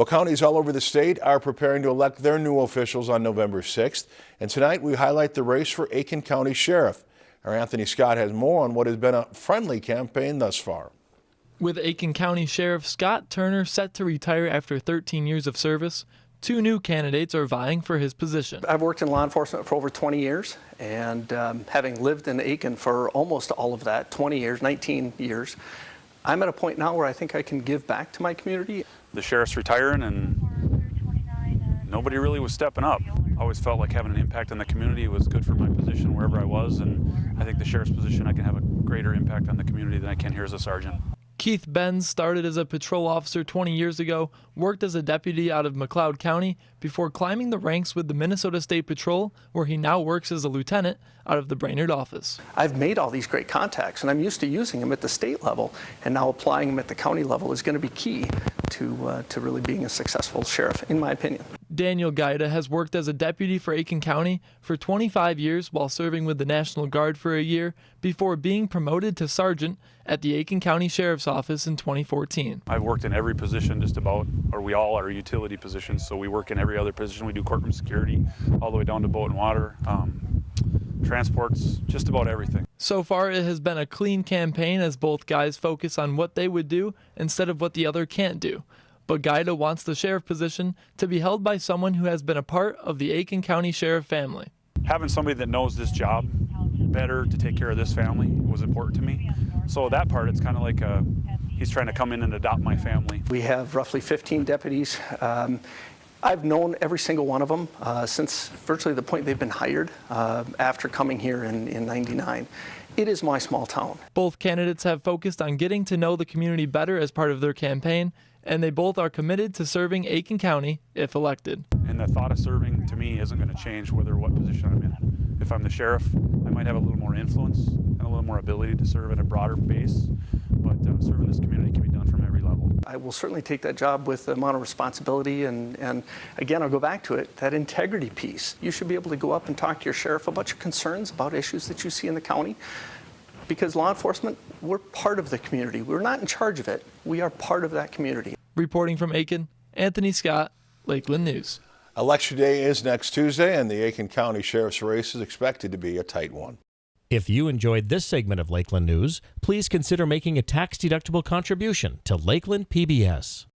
Well, counties all over the state are preparing to elect their new officials on November 6th. And tonight we highlight the race for Aitkin County Sheriff. Our Anthony Scott has more on what has been a friendly campaign thus far. With Aitkin County Sheriff Scott Turner set to retire after 13 years of service, two new candidates are vying for his position. I've worked in law enforcement for over 20 years, and um, having lived in Aitkin for almost all of that 20 years, 19 years, I'm at a point now where I think I can give back to my community. The sheriff's retiring and nobody really was stepping up. I always felt like having an impact on the community was good for my position wherever I was and I think the sheriff's position I can have a greater impact on the community than I can here as a sergeant. Keith Benz started as a patrol officer 20 years ago, worked as a deputy out of McLeod County before climbing the ranks with the Minnesota State Patrol, where he now works as a lieutenant out of the Brainerd office. I've made all these great contacts and I'm used to using them at the state level and now applying them at the county level is going to be key to, uh, to really being a successful sheriff, in my opinion. Daniel Guida has worked as a deputy for Aitkin County for 25 years while serving with the National Guard for a year before being promoted to sergeant at the Aitkin County Sheriff's Office in 2014. I've worked in every position just about, or we all are utility positions, so we work in every other position. We do courtroom security all the way down to boat and water. Um, transports, just about everything. So far, it has been a clean campaign as both guys focus on what they would do instead of what the other can't do. But Guida wants the sheriff position to be held by someone who has been a part of the Aitkin County Sheriff family. Having somebody that knows this job better to take care of this family was important to me. So that part, it's kind of like a, he's trying to come in and adopt my family. We have roughly 15 deputies. Um, I've known every single one of them uh, since virtually the point they've been hired uh, after coming here in, in 99. It is my small town. Both candidates have focused on getting to know the community better as part of their campaign, and they both are committed to serving Aitkin County if elected. And the thought of serving to me isn't going to change whether what position I'm in. If I'm the sheriff, I might have a little more influence and a little more ability to serve at a broader base, but uh, serving this community can be done from every level. I will certainly take that job with the amount of responsibility and, and again, I'll go back to it, that integrity piece. You should be able to go up and talk to your sheriff about your concerns about issues that you see in the county because law enforcement, we're part of the community. We're not in charge of it. We are part of that community. Reporting from Aitkin, Anthony Scott, Lakeland News. Election day is next Tuesday, and the Aitkin County Sheriff's race is expected to be a tight one. If you enjoyed this segment of Lakeland News, please consider making a tax-deductible contribution to Lakeland PBS.